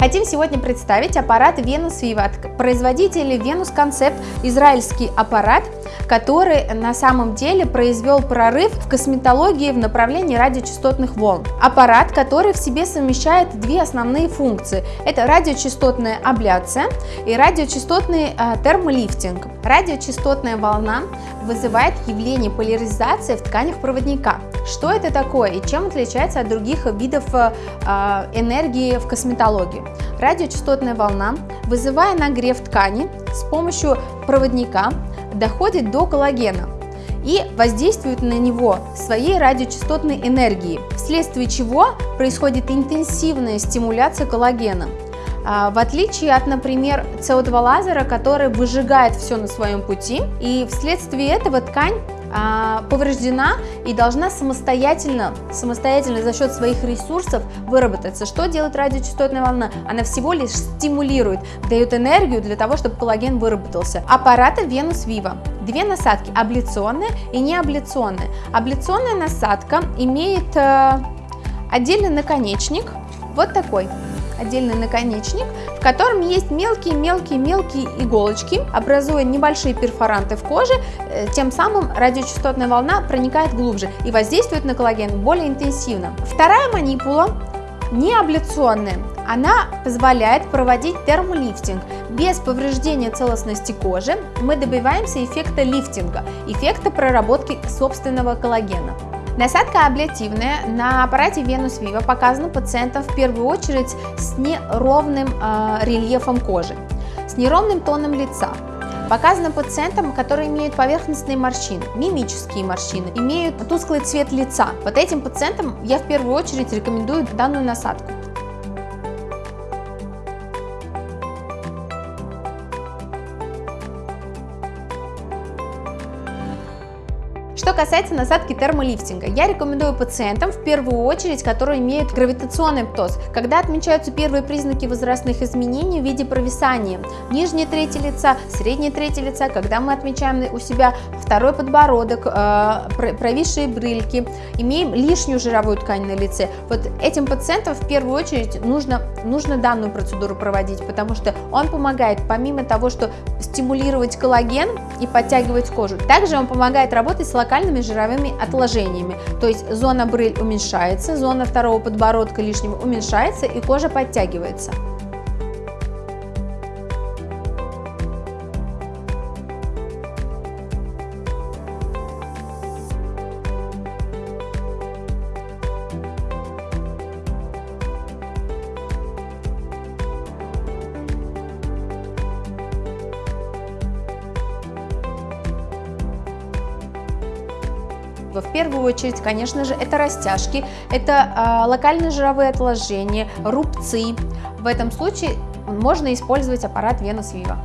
Хотим сегодня представить аппарат Venus Viva от производителя Venus Concept, израильский аппарат, который на самом деле произвел прорыв в косметологии в направлении радиочастотных волн. Аппарат, который в себе совмещает две основные функции. Это радиочастотная абляция и радиочастотный э, термолифтинг. Радиочастотная волна вызывает явление поляризации в тканях проводника. Что это такое и чем отличается от других видов э, энергии в косметологии? Радиочастотная волна, вызывая нагрев ткани с помощью проводника, доходит до коллагена и воздействует на него своей радиочастотной энергией, вследствие чего происходит интенсивная стимуляция коллагена. А, в отличие от, например, CO2 лазера, который выжигает все на своем пути, и вследствие этого ткань а, повреждена и должна самостоятельно, самостоятельно за счет своих ресурсов выработаться. Что делает радиочастотная волна? Она всего лишь стимулирует, дает энергию для того, чтобы коллаген выработался. Аппарата Venus Viva. Две насадки, абляционная и неабляционная. Абляционная насадка имеет э, отдельный наконечник, вот такой отдельный наконечник, в котором есть мелкие-мелкие-мелкие иголочки, образуя небольшие перфоранты в коже, э, тем самым радиочастотная волна проникает глубже и воздействует на коллаген более интенсивно. Вторая манипула не абляционная, она позволяет проводить термолифтинг. Без повреждения целостности кожи мы добиваемся эффекта лифтинга, эффекта проработки собственного коллагена. Насадка абляционная на аппарате Venus Viva показана пациентам в первую очередь с неровным э, рельефом кожи, с неровным тоном лица. Показано пациентам, которые имеют поверхностные морщины, мимические морщины, имеют тусклый цвет лица. Вот этим пациентам я в первую очередь рекомендую данную насадку. Что касается насадки термолифтинга, я рекомендую пациентам в первую очередь, которые имеют гравитационный птоз, когда отмечаются первые признаки возрастных изменений в виде провисания нижней трети лица, средней трети лица, когда мы отмечаем у себя второй подбородок, э, провисшие брыльки, имеем лишнюю жировую ткань на лице. Вот этим пациентам в первую очередь нужно, нужно данную процедуру проводить, потому что он помогает, помимо того, что стимулировать коллаген и подтягивать кожу, также он помогает работать с локальными локальными жировыми отложениями. То есть зона брыль уменьшается, зона второго подбородка лишнего уменьшается и кожа подтягивается. В первую очередь, конечно же, это растяжки, это э, локальные жировые отложения, рубцы. В этом случае можно использовать аппарат Venus Viva.